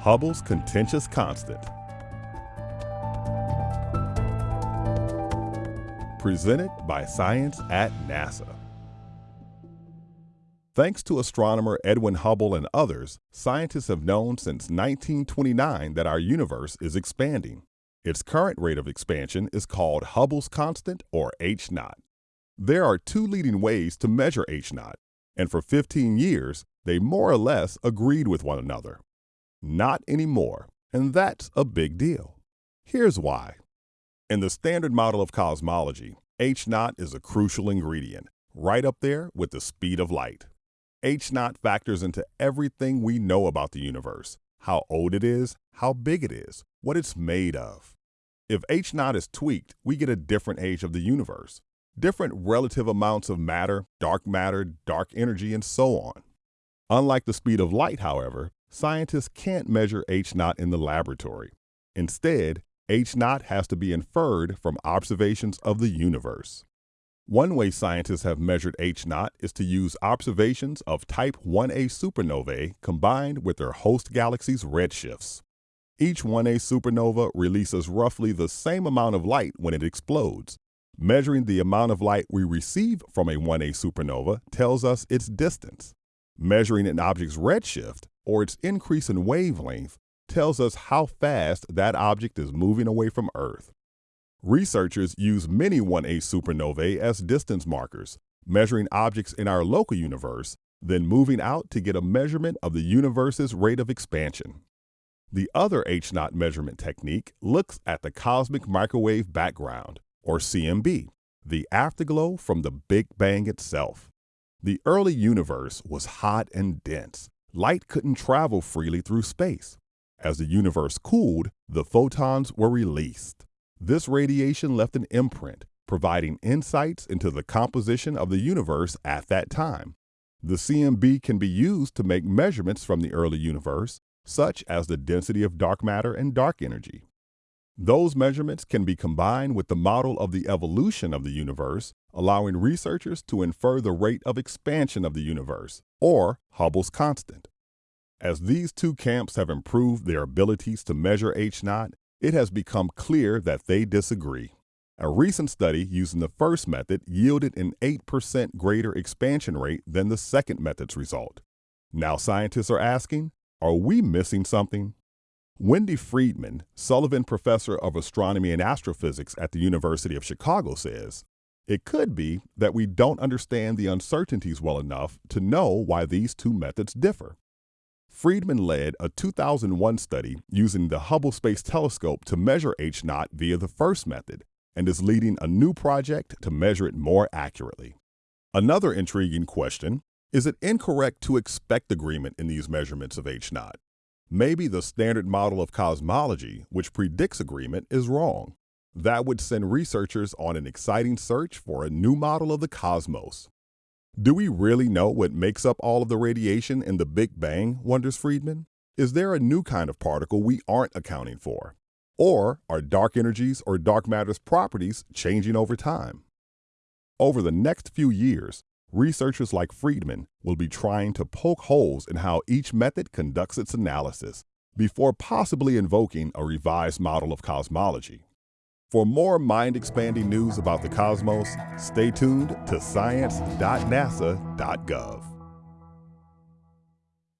Hubble's contentious constant. Presented by Science at NASA. Thanks to astronomer Edwin Hubble and others, scientists have known since 1929 that our universe is expanding. Its current rate of expansion is called Hubble's constant, or H naught. There are two leading ways to measure H naught, and for 15 years, they more or less agreed with one another. Not anymore, and that's a big deal. Here's why. In the standard model of cosmology, H naught is a crucial ingredient, right up there with the speed of light. H naught factors into everything we know about the universe, how old it is, how big it is, what it's made of. If H naught is tweaked, we get a different age of the universe, different relative amounts of matter, dark matter, dark energy, and so on. Unlike the speed of light, however, scientists can't measure H naught in the laboratory. Instead, H naught has to be inferred from observations of the universe. One way scientists have measured H naught is to use observations of type 1a supernovae combined with their host galaxy's redshifts. Each 1a supernova releases roughly the same amount of light when it explodes. Measuring the amount of light we receive from a 1a supernova tells us its distance. Measuring an object's redshift, or its increase in wavelength, tells us how fast that object is moving away from Earth. Researchers use many 1A supernovae as distance markers, measuring objects in our local universe, then moving out to get a measurement of the universe's rate of expansion. The other H naught measurement technique looks at the cosmic microwave background, or CMB, the afterglow from the Big Bang itself. The early universe was hot and dense. Light couldn't travel freely through space. As the universe cooled, the photons were released. This radiation left an imprint, providing insights into the composition of the universe at that time. The CMB can be used to make measurements from the early universe, such as the density of dark matter and dark energy. Those measurements can be combined with the model of the evolution of the universe, allowing researchers to infer the rate of expansion of the universe, or Hubble's constant. As these two camps have improved their abilities to measure H naught, it has become clear that they disagree. A recent study using the first method yielded an 8% greater expansion rate than the second method's result. Now scientists are asking, are we missing something? Wendy Freedman, Sullivan Professor of Astronomy and Astrophysics at the University of Chicago, says, It could be that we don't understand the uncertainties well enough to know why these two methods differ. Freedman led a 2001 study using the Hubble Space Telescope to measure H naught via the first method and is leading a new project to measure it more accurately. Another intriguing question is it incorrect to expect agreement in these measurements of H naught? Maybe the standard model of cosmology, which predicts agreement, is wrong. That would send researchers on an exciting search for a new model of the cosmos. Do we really know what makes up all of the radiation in the Big Bang, wonders Freedman? Is there a new kind of particle we aren't accounting for? Or are dark energies or dark matter's properties changing over time? Over the next few years, researchers like Freedman will be trying to poke holes in how each method conducts its analysis before possibly invoking a revised model of cosmology. For more mind expanding news about the cosmos, stay tuned to science.nasa.gov.